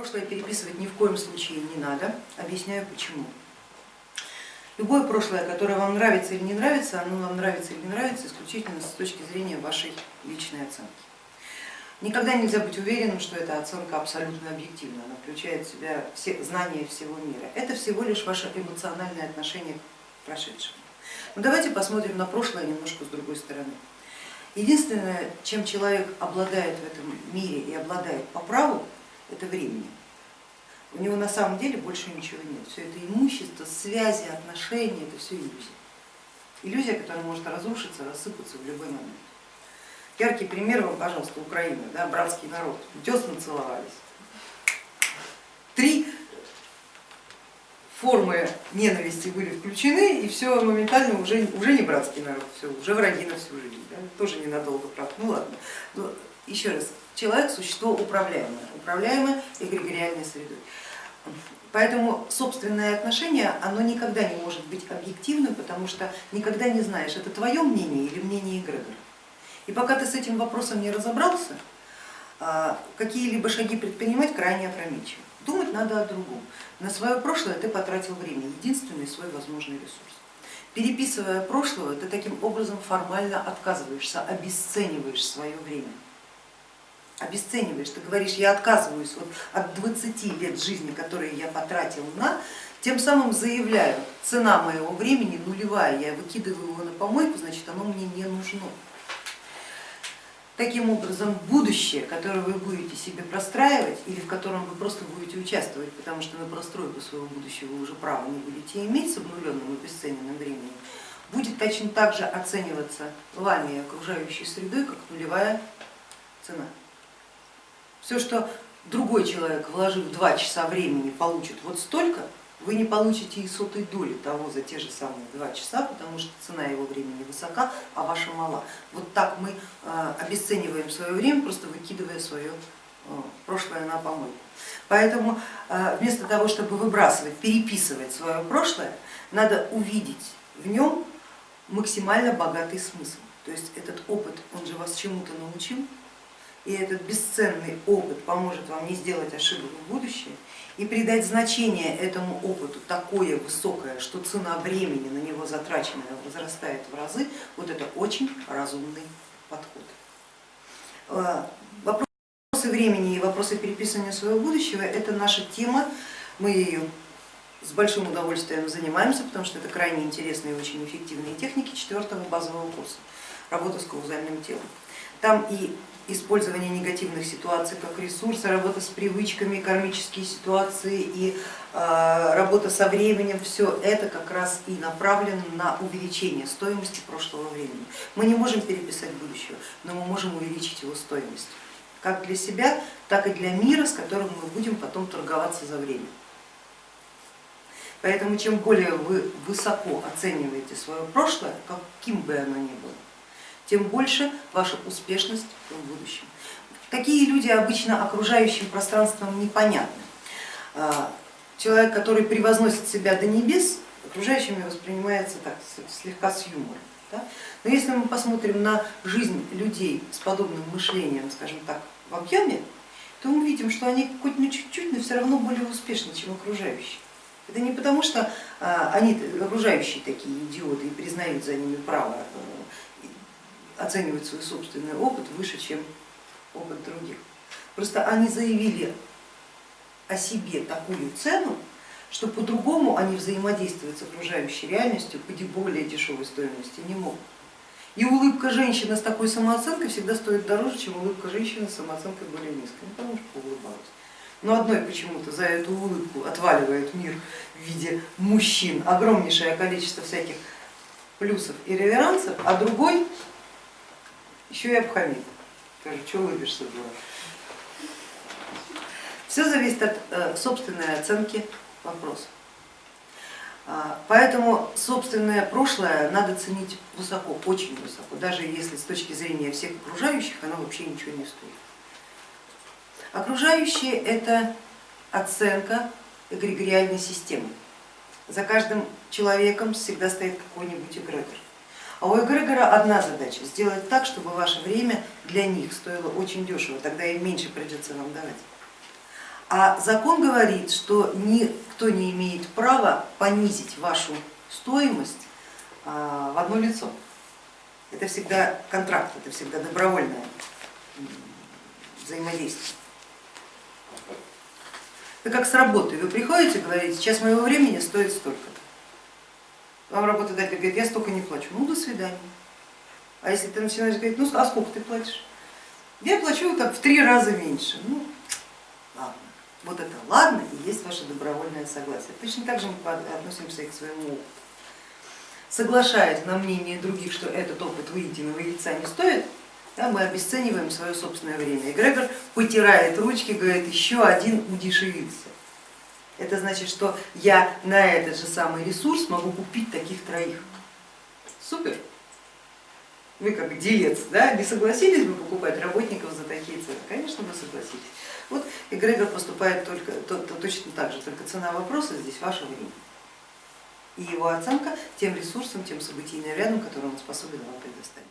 Прошлое переписывать ни в коем случае не надо, объясняю почему. Любое прошлое, которое вам нравится или не нравится, оно вам нравится или не нравится исключительно с точки зрения вашей личной оценки. Никогда нельзя быть уверенным, что эта оценка абсолютно объективна, она включает в себя все знания всего мира. Это всего лишь ваше эмоциональное отношение к прошедшему. Но давайте посмотрим на прошлое немножко с другой стороны. Единственное, чем человек обладает в этом мире и обладает по праву, это времени. У него на самом деле больше ничего нет. Все это имущество, связи, отношения, это все иллюзия. Иллюзия, которая может разрушиться, рассыпаться в любой момент. Яркий пример вам, пожалуйста, Украина, да, братский народ, десна целовались. Три формы ненависти были включены, и все моментально уже, уже не братский народ, все, уже враги на всю жизнь. Да? Тоже ненадолго, правда. Ну ладно. Но еще раз, человек существо управляемое, управляемое эгрегориальной средой. Поэтому собственное отношение, оно никогда не может быть объективным, потому что никогда не знаешь, это твое мнение или мнение эгрегора. И пока ты с этим вопросом не разобрался, а, какие-либо шаги предпринимать крайне опрометчиво. Думать надо о другом. На свое прошлое ты потратил время, единственный свой возможный ресурс. Переписывая прошлое, ты таким образом формально отказываешься, обесцениваешь свое время обесцениваешь, ты говоришь, я отказываюсь вот от 20 лет жизни, которые я потратил на, тем самым заявляю, цена моего времени нулевая, я выкидываю его на помойку, значит оно мне не нужно. Таким образом, будущее, которое вы будете себе простраивать или в котором вы просто будете участвовать, потому что на простройку своего будущего вы уже права не будете иметь с обнуленным и обесцененным временем, будет точно так же оцениваться вами и окружающей средой, как нулевая цена. Все, что другой человек, вложив два часа времени, получит вот столько, вы не получите и сотой доли того за те же самые два часа, потому что цена его времени высока, а ваша мала. Вот так мы э, обесцениваем свое время, просто выкидывая свое э, прошлое на помойку. Поэтому э, вместо того, чтобы выбрасывать, переписывать свое прошлое, надо увидеть в нем максимально богатый смысл. То есть этот опыт, он же вас чему-то научил, и этот бесценный опыт поможет вам не сделать ошибок в будущем и придать значение этому опыту такое высокое, что цена времени на него затраченная возрастает в разы, вот это очень разумный подход. Э, вопросы времени и вопросы переписывания своего будущего это наша тема, мы ее с большим удовольствием занимаемся, потому что это крайне интересные и очень эффективные техники четвертого базового курса работа с каузальным телом. Там и использование негативных ситуаций как ресурса, работа с привычками, кармические ситуации и а, работа со временем, все это как раз и направлено на увеличение стоимости прошлого времени. Мы не можем переписать будущего, но мы можем увеличить его стоимость, как для себя, так и для мира, с которым мы будем потом торговаться за время. Поэтому чем более вы высоко оцениваете свое прошлое, каким бы оно ни было, тем больше ваша успешность в будущем. Такие люди обычно окружающим пространством непонятны. А, человек, который превозносит себя до небес, окружающими воспринимается так, слегка с юмором. Да? Но если мы посмотрим на жизнь людей с подобным мышлением, скажем так, в объеме, то мы видим, что они хоть на чуть-чуть, но все равно более успешны, чем окружающие. Это не потому, что а, они окружающие такие идиоты и признают за ними право оценивать свой собственный опыт выше, чем опыт других. Просто они заявили о себе такую цену, что по-другому они взаимодействовать с окружающей реальностью по более дешевой стоимости не могут. И улыбка женщины с такой самооценкой всегда стоит дороже, чем улыбка женщины с самооценкой более низкой, ну, потому что поулыбалась. Но одной почему-то за эту улыбку отваливает мир в виде мужчин огромнейшее количество всяких плюсов и реверансов, а другой еще и обхамит. Скажет, что улыбишься, дура. Все зависит от э, собственной оценки вопроса. А, поэтому собственное прошлое надо ценить высоко, очень высоко, даже если с точки зрения всех окружающих оно вообще ничего не стоит. Окружающие это оценка эгрегориальной системы. За каждым человеком всегда стоит какой-нибудь эгрегор. А у эгрегора одна задача, сделать так, чтобы ваше время для них стоило очень дешево, тогда им меньше придется вам давать. А закон говорит, что никто не имеет права понизить вашу стоимость а, в одно лицо. Это всегда контракт, это всегда добровольное взаимодействие. Это как с работой. Вы приходите, говорите, сейчас моего времени стоит столько-то. Вам работодатель говорит, я столько не плачу. Ну, до свидания. А если ты начинаешь говорить, ну а сколько ты платишь? Я плачу как в три раза меньше. Ну, ладно. Вот это ладно и есть ваше добровольное согласие. Точно так же мы относимся и к своему опыту. Соглашаясь на мнение других, что этот опыт выеденного яйца не стоит, да, мы обесцениваем свое собственное время. И Грегор потирает ручки, говорит, еще один удешевился. Это значит, что я на этот же самый ресурс могу купить таких троих. Супер! Вы как делец, да, не согласились бы покупать работников за такие цены? Конечно, вы согласились. Вот эгрегор поступает только, то, то, точно так же, только цена вопроса здесь ваше время. И его оценка тем ресурсом, тем событийным рядом, который он способен вам предоставить.